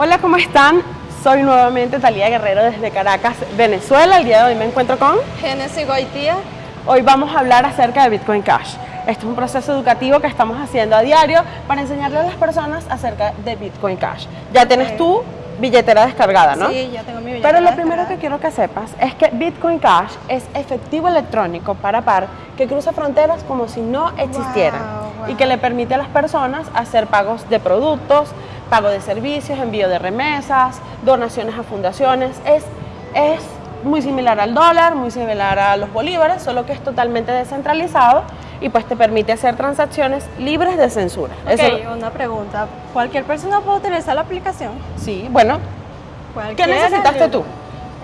Hola, ¿cómo están? Soy nuevamente Talía Guerrero desde Caracas, Venezuela. El día de hoy me encuentro con... Genesis Goitía. Hoy vamos a hablar acerca de Bitcoin Cash. Este es un proceso educativo que estamos haciendo a diario para enseñarle a las personas acerca de Bitcoin Cash. Ya tienes tu billetera descargada, ¿no? Sí, ya tengo mi billetera Pero lo primero que quiero que sepas es que Bitcoin Cash es efectivo electrónico para par que cruza fronteras como si no existieran Wow, wow. y que le permite a las personas hacer pagos de productos, pago de servicios, envío de remesas, donaciones a fundaciones. Es, es muy similar al dólar, muy similar a los bolívares, solo que es totalmente descentralizado y pues te permite hacer transacciones libres de censura. Ok, Eso- una pregunta. ¿Cualquier persona puede utilizar la aplicación? sí, bueno, ¿qué necesitaste tú?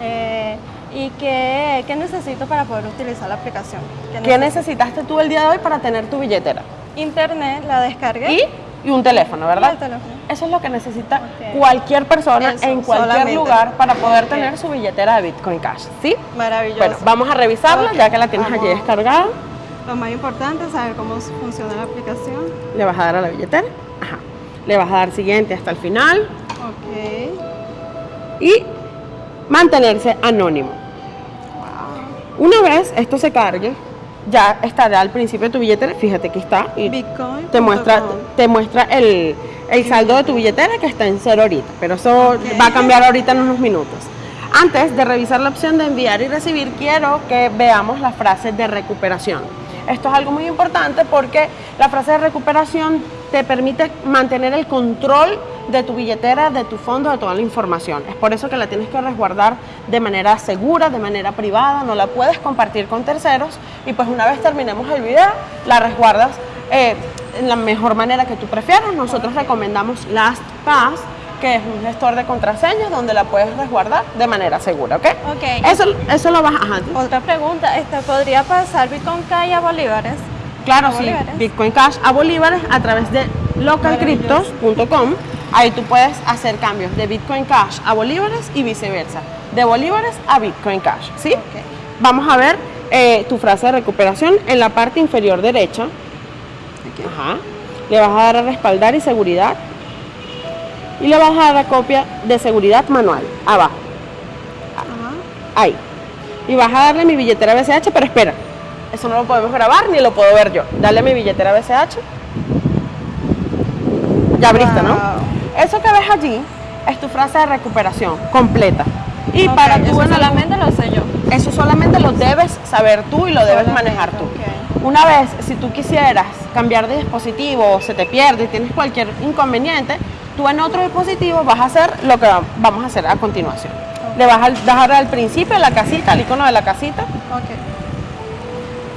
Eh, ¿Y qué, qué necesito para poder utilizar la aplicación? ¿Qué necesito? necesitaste tú el día de hoy para tener tu billetera? Internet, la descargué. Y, y un teléfono, ¿verdad? Y el teléfono. Eso es lo que necesita cualquier persona Eso, en cualquier solamente. lugar para poder tener su billetera de Bitcoin Cash, ¿sí? Maravilloso. Bueno, vamos a revisarla ya que la tienes allí vamos. descargada. Lo más importante es saber cómo funciona la aplicación. Le vas a dar a la billetera. Ajá. Le vas a dar siguiente hasta el final Ok. y mantenerse anónimo. Wow. Una vez esto se cargue, ya estará al principio de tu billetera. Fíjate que está y Bitcoin. te muestra, te muestra el, el saldo de tu billetera que está en cero ahorita, pero eso va a cambiar ahorita en unos minutos. Antes de revisar la opción de enviar y recibir, quiero que veamos la frase de recuperación. Esto es algo muy importante porque la frase de recuperación te permite mantener el control de tu billetera, de tu fondo, de toda la información. Es por eso que la tienes que resguardar de manera segura, de manera privada, no la puedes compartir con terceros y pues una vez terminemos el video, la resguardas eh, en la mejor manera que tú prefieras. Nosotros recomendamos LastPass, que es un gestor de contraseñas donde la puedes resguardar de manera segura, ¿ok? Ok. Eso, eso lo vas a... Otra pregunta, este, ¿podría pasar Bitcoin Cash a bolívares? Claro, ¿A sí, bolívares? Bitcoin Cash a bolívares a través de localcryptos.com. Ahí tú puedes hacer cambios de Bitcoin Cash a bolívares y viceversa, de bolívares a Bitcoin Cash, ¿sí? Vamos a ver eh, tu frase de recuperación en la parte inferior derecha. Ajá. Le vas a dar a respaldar y seguridad. Y le vas a dar a copia de seguridad manual, abajo, Ajá. ahí. Y vas a darle mi billetera BCH, pero espera, eso no lo podemos grabar ni lo puedo ver yo. Dale mi billetera BCH. Ya abriste, ¿no? Eso que ves allí es tu frase de recuperación completa. Y para tú eso solamente lo sé yo. eso solamente lo debes saber tú y lo debes Solamente, manejar tú. Una vez, si tú quisieras cambiar de dispositivo o se te pierde y tienes cualquier inconveniente, tú en otro dispositivo vas a hacer lo que va- vamos a hacer a continuación. Le vas a dar al principio la casita, el icono de la casita.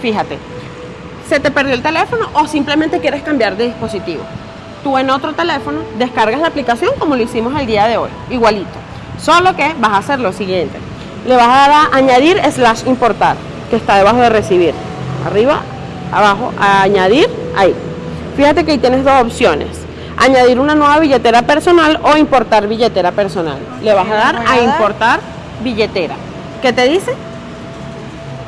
Fíjate, se te perdió el teléfono o simplemente quieres cambiar de dispositivo. Tú en otro teléfono descargas la aplicación como lo hicimos el día de hoy, igualito. Solo que vas a hacer lo siguiente. Le vas a dar a añadir slash importar, que está debajo de recibir. Arriba, abajo, a añadir, ahí. Fíjate que ahí tienes dos opciones. Añadir una nueva billetera personal o importar billetera personal. Le vas a dar a importar billetera. ¿Qué te dice?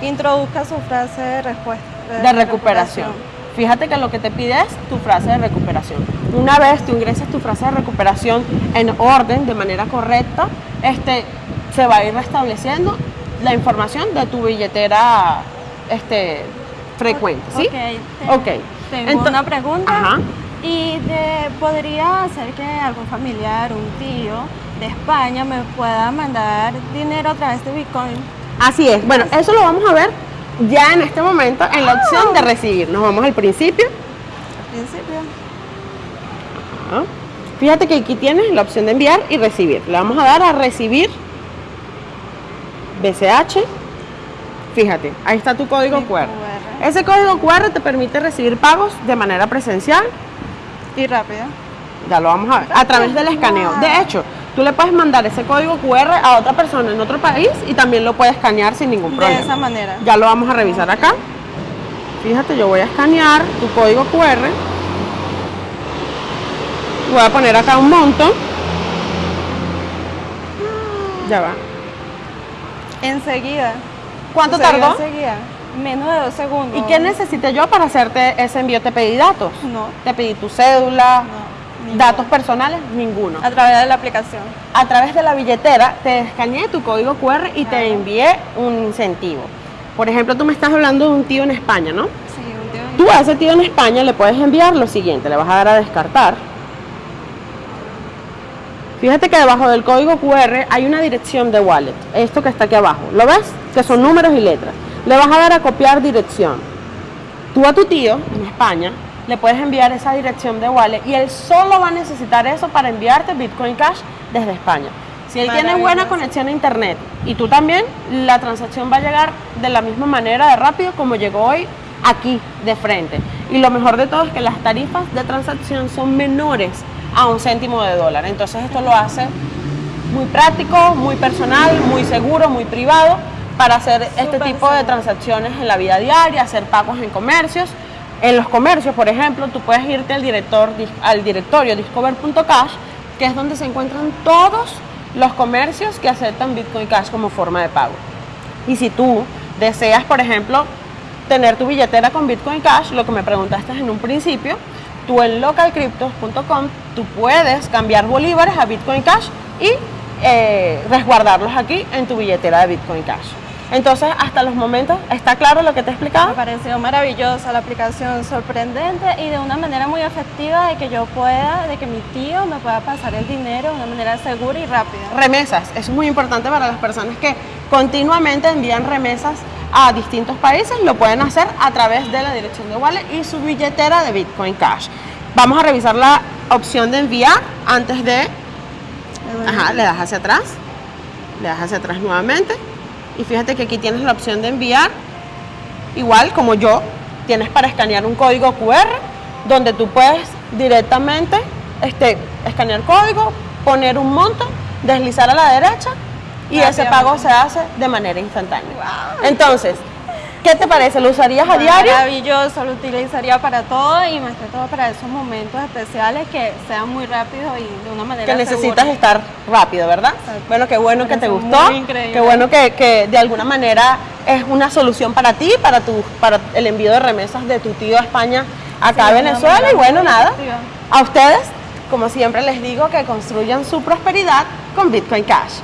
Introduzca su frase de respuesta. de recuperación. Fíjate que lo que te pide es tu frase de recuperación. Una vez tú ingreses tu frase de recuperación en orden, de manera correcta, este, se va a ir restableciendo la información de tu billetera este, frecuente. ¿sí? Ok. te- Ok. Tengo una pregunta. Ajá. ¿Y de- podría ser que algún familiar, un tío de España me pueda mandar dinero a través de Bitcoin? Así es. Bueno, eso lo vamos a ver ya en este momento en la opción de recibir. Nos vamos al principio. Al principio. Ajá. Fíjate que aquí tienes la opción de enviar y recibir. Le vamos a dar a recibir BCH. Fíjate, ahí está tu código QR. QR. Ese código QR te permite recibir pagos de manera presencial. Y rápido. Ya lo vamos a ver. A través del escaneo. De hecho, tú le puedes mandar ese código QR a otra persona en otro país y también lo puedes escanear sin ningún De problema. esa manera. Ya lo vamos a revisar acá. Fíjate, yo voy a escanear tu código QR. Voy a poner acá un monto. Ya va. Enseguida. ¿Cuánto tardó? Enseguida. Menos de dos segundos. ¿Y qué necesité yo para hacerte ese envío? Te pedí datos. No. Te pedí tu cédula. No. Datos personales, ninguno. A través de la aplicación. A través de la billetera te escaneé tu código QR y te envié un incentivo. Por ejemplo, tú me estás hablando de un tío en España, ¿no? Sí, un tío. Tú a ese tío en España le puedes enviar lo siguiente, le vas a dar a descartar. Fíjate que debajo del código QR hay una dirección de wallet, esto que está aquí abajo. ¿Lo ves? Que son números y letras. Le vas a dar a copiar dirección. Tú a tu tío en España le puedes enviar esa dirección de wallet y él solo va a necesitar eso para enviarte Bitcoin Cash desde España. Si él tiene buena conexión a internet y tú también, la transacción va a llegar de la misma manera de rápido como llegó hoy aquí de frente. Y lo mejor de todo es que las tarifas de transacción son menores a un céntimo de dólar. Entonces esto lo hace muy práctico, muy personal, muy seguro, muy privado para hacer este tipo de transacciones en la vida diaria, hacer pagos en comercios. En los comercios, por ejemplo, tú puedes irte al, director, al directorio discover.cash, que es donde se encuentran todos los comercios que aceptan Bitcoin Cash como forma de pago. Y si tú deseas, por ejemplo, tener tu billetera con Bitcoin Cash, lo que me preguntaste en un principio, tú en localcryptos.com tú puedes cambiar bolívares a Bitcoin Cash y eh, resguardarlos aquí en tu billetera de Bitcoin Cash. Entonces, hasta los momentos, ¿está claro lo que te he Me explicado? pareció maravillosa la aplicación, sorprendente y de una manera muy efectiva de que yo pueda, de que mi tío me pueda pasar el dinero de una manera segura y rápida. Remesas, eso es muy importante para las personas que continuamente envían remesas a distintos países, lo pueden hacer a través de la dirección de wallet y su billetera de Bitcoin Cash. Vamos a revisar la opción de enviar antes de Ajá, le das hacia atrás, le das hacia atrás nuevamente y fíjate que aquí tienes la opción de enviar, igual como yo, tienes para escanear un código QR donde tú puedes directamente este, escanear código, poner un monto, deslizar a la derecha y ese pago se hace de manera instantánea. Entonces, ¿qué te parece? ¿Lo usarías a diario? Maravilloso, lo utilizaría para todo y más que todo para esos momentos especiales que sean muy rápidos y de una manera que necesitas segura. estar rápido, ¿verdad? Exacto. Bueno, qué bueno que te gustó, qué bueno que, que de alguna manera es una solución para ti, para tu, para el envío de remesas de tu tío a España acá a Venezuela y bueno, nada, a ustedes, como siempre les digo, que construyan su prosperidad con Bitcoin Cash.